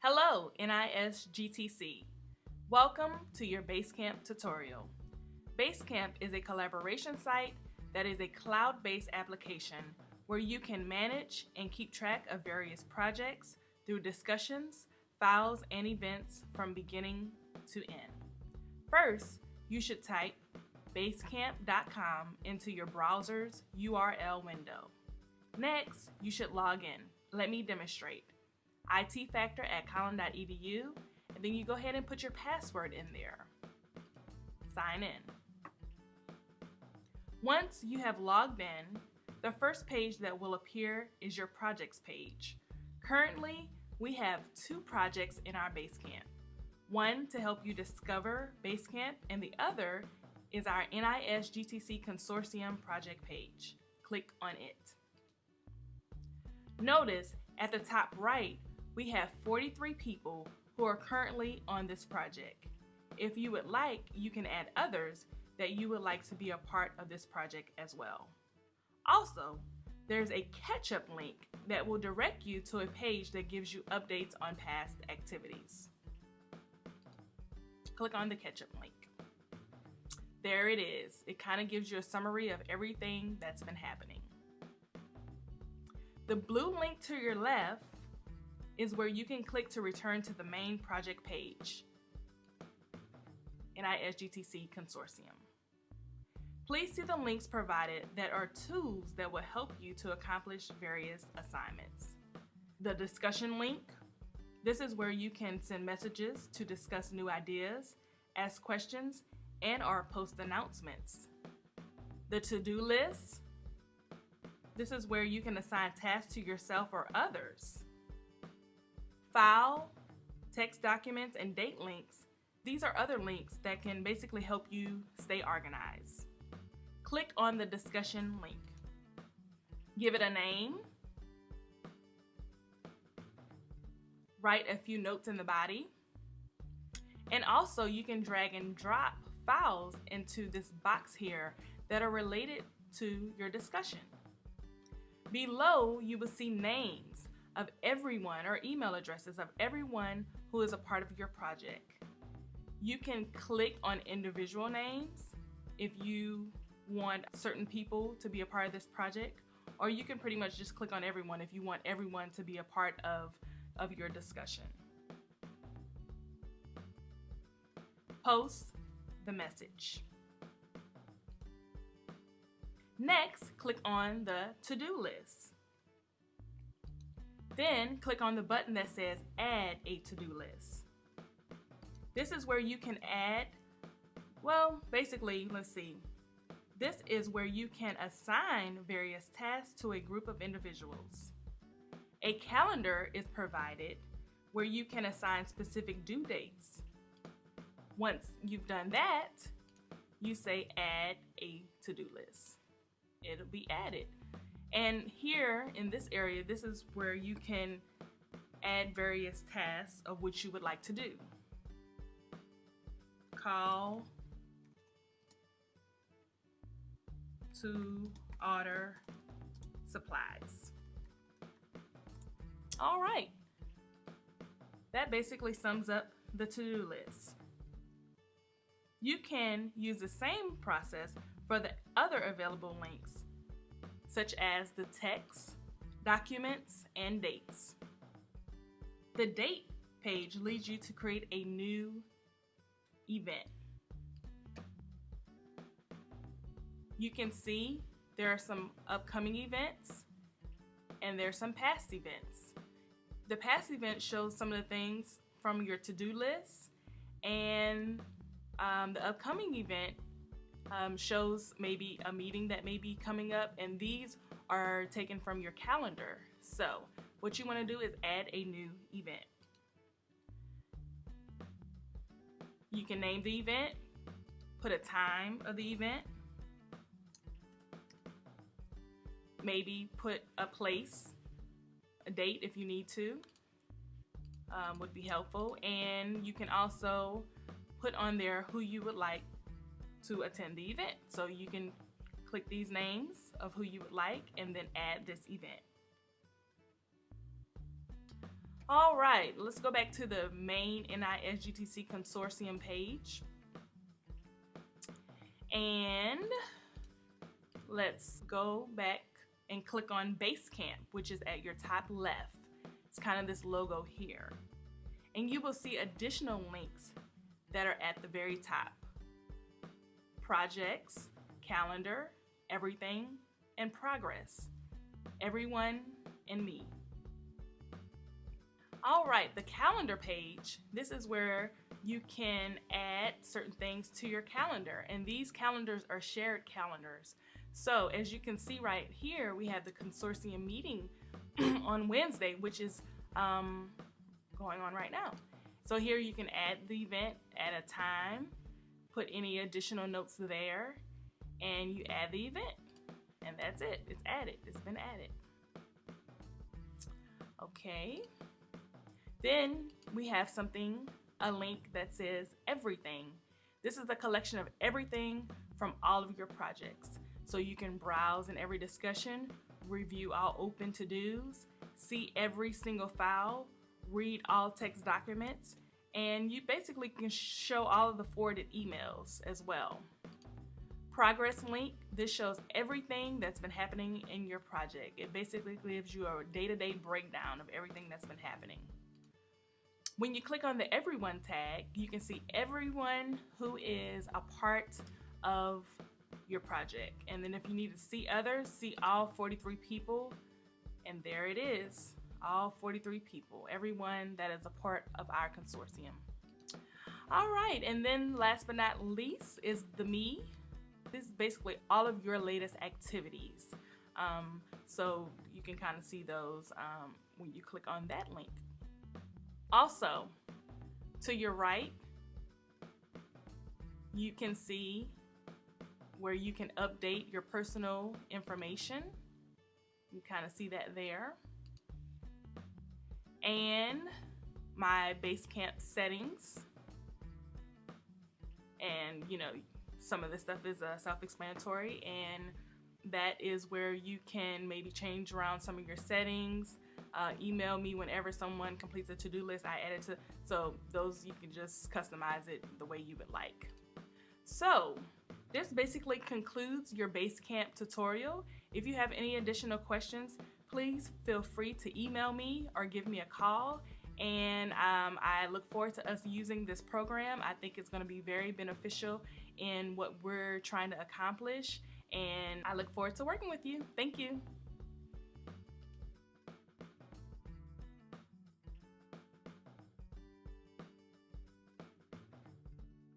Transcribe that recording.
Hello, NISGTC. Welcome to your Basecamp tutorial. Basecamp is a collaboration site that is a cloud-based application where you can manage and keep track of various projects through discussions, files, and events from beginning to end. First, you should type basecamp.com into your browser's URL window. Next, you should log in. Let me demonstrate. IT factor at collin.edu, and then you go ahead and put your password in there. Sign in. Once you have logged in, the first page that will appear is your projects page. Currently, we have two projects in our Basecamp. One to help you discover Basecamp and the other is our NIS GTC Consortium project page. Click on it. Notice at the top right, we have 43 people who are currently on this project. If you would like, you can add others that you would like to be a part of this project as well. Also, there's a catch-up link that will direct you to a page that gives you updates on past activities. Click on the catch-up link. There it is. It kind of gives you a summary of everything that's been happening. The blue link to your left is where you can click to return to the main project page, NISGTC Consortium. Please see the links provided that are tools that will help you to accomplish various assignments. The discussion link, this is where you can send messages to discuss new ideas, ask questions, and or post announcements. The to-do list, this is where you can assign tasks to yourself or others. File, text documents, and date links, these are other links that can basically help you stay organized click on the discussion link. Give it a name. Write a few notes in the body. And also you can drag and drop files into this box here that are related to your discussion. Below, you will see names of everyone or email addresses of everyone who is a part of your project. You can click on individual names if you want certain people to be a part of this project, or you can pretty much just click on everyone if you want everyone to be a part of, of your discussion. Post the message. Next, click on the to-do list. Then click on the button that says add a to-do list. This is where you can add, well, basically, let's see, this is where you can assign various tasks to a group of individuals. A calendar is provided where you can assign specific due dates. Once you've done that, you say add a to-do list. It'll be added. And here in this area, this is where you can add various tasks of which you would like to do. Call to order supplies. All right. That basically sums up the to-do list. You can use the same process for the other available links, such as the text, documents, and dates. The date page leads you to create a new event. you can see there are some upcoming events and there's some past events. The past event shows some of the things from your to-do list and um, the upcoming event um, shows maybe a meeting that may be coming up and these are taken from your calendar. So what you want to do is add a new event. You can name the event, put a time of the event, maybe put a place, a date if you need to, um, would be helpful. And you can also put on there who you would like to attend the event. So you can click these names of who you would like and then add this event. All right, let's go back to the main NISGTC consortium page. And let's go back and click on Basecamp, which is at your top left. It's kind of this logo here. And you will see additional links that are at the very top. Projects, calendar, everything, and progress. Everyone and me. All right, the calendar page. This is where you can add certain things to your calendar. And these calendars are shared calendars. So as you can see right here, we have the consortium meeting on Wednesday, which is um, going on right now. So here you can add the event at a time, put any additional notes there, and you add the event. And that's it. It's added. It's been added. Okay. Then we have something, a link that says everything. This is a collection of everything from all of your projects. So you can browse in every discussion, review all open to-dos, see every single file, read all text documents, and you basically can show all of the forwarded emails as well. Progress link, this shows everything that's been happening in your project. It basically gives you a day-to-day -day breakdown of everything that's been happening. When you click on the Everyone tag, you can see everyone who is a part of your project. And then if you need to see others, see all 43 people, and there it is, all 43 people, everyone that is a part of our consortium. All right, and then last but not least is the me. This is basically all of your latest activities. Um, so you can kind of see those um, when you click on that link. Also, to your right, you can see where you can update your personal information. You kind of see that there. And my Basecamp settings. And, you know, some of this stuff is uh, self-explanatory and that is where you can maybe change around some of your settings. Uh, email me whenever someone completes a to-do list I add it to so those you can just customize it the way you would like. So this basically concludes your Basecamp tutorial. If you have any additional questions please feel free to email me or give me a call and um, I look forward to us using this program. I think it's going to be very beneficial in what we're trying to accomplish and I look forward to working with you. Thank you.